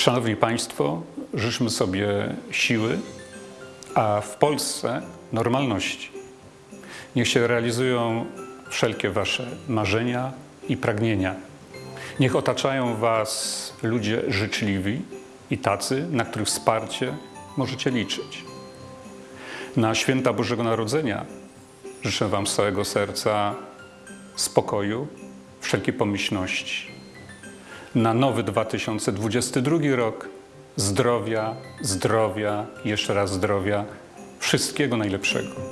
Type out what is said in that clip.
Szanowni Państwo, życzmy sobie siły, a w Polsce normalności. Niech się realizują wszelkie Wasze marzenia i pragnienia. Niech otaczają Was ludzie życzliwi i tacy, na których wsparcie możecie liczyć. Na święta Bożego Narodzenia życzę Wam z całego serca spokoju, wszelkiej pomyślności. Na nowy 2022 rok zdrowia, zdrowia, jeszcze raz zdrowia, wszystkiego najlepszego.